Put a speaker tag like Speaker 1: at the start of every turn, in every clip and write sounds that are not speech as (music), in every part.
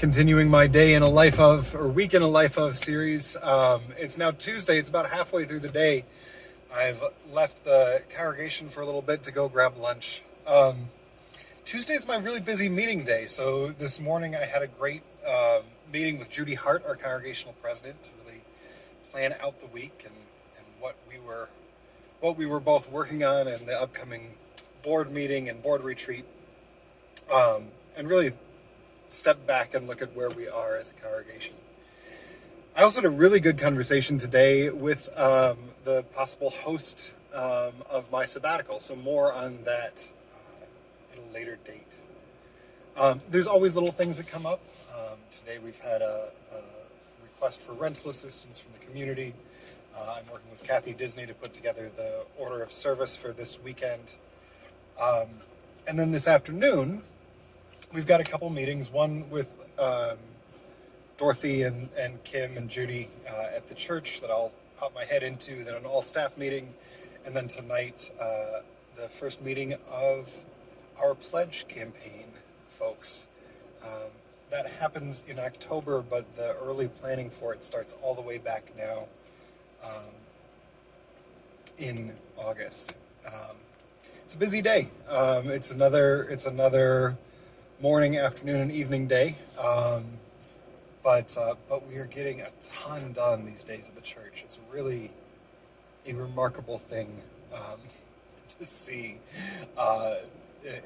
Speaker 1: continuing my day in a life of or week in a life of series. Um, it's now Tuesday. It's about halfway through the day. I've left the congregation for a little bit to go grab lunch. Um, Tuesday is my really busy meeting day. So this morning I had a great um, meeting with Judy Hart, our congregational president, to really plan out the week and, and what we were what we were both working on and the upcoming board meeting and board retreat. Um, and really step back and look at where we are as a congregation. I also had a really good conversation today with um, the possible host um, of my sabbatical, so more on that uh, at a later date. Um, there's always little things that come up. Um, today we've had a, a, request for rental assistance from the community. Uh, I'm working with Kathy Disney to put together the order of service for this weekend. Um, and then this afternoon, we've got a couple meetings. One with um, Dorothy and, and Kim and Judy uh, at the church that I'll pop my head into. Then an all staff meeting, and then tonight uh, the first meeting of our pledge campaign, folks. Um, that happens in October, but the early planning for it starts all the way back now um, in August. Um, it's a busy day. Um, it's another. It's another morning, afternoon, and evening day. Um, but uh, but we are getting a ton done these days at the church. It's really a remarkable thing um, (laughs) to see uh,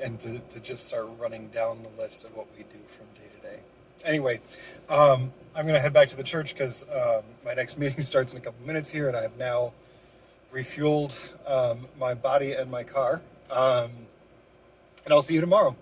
Speaker 1: and to, to just start running down the list of what we do from day to day. Anyway, um, I'm going to head back to the church because um, my next (laughs) meeting starts in a couple minutes here, and I have now refueled um, my body and my car. Um, and I'll see you tomorrow.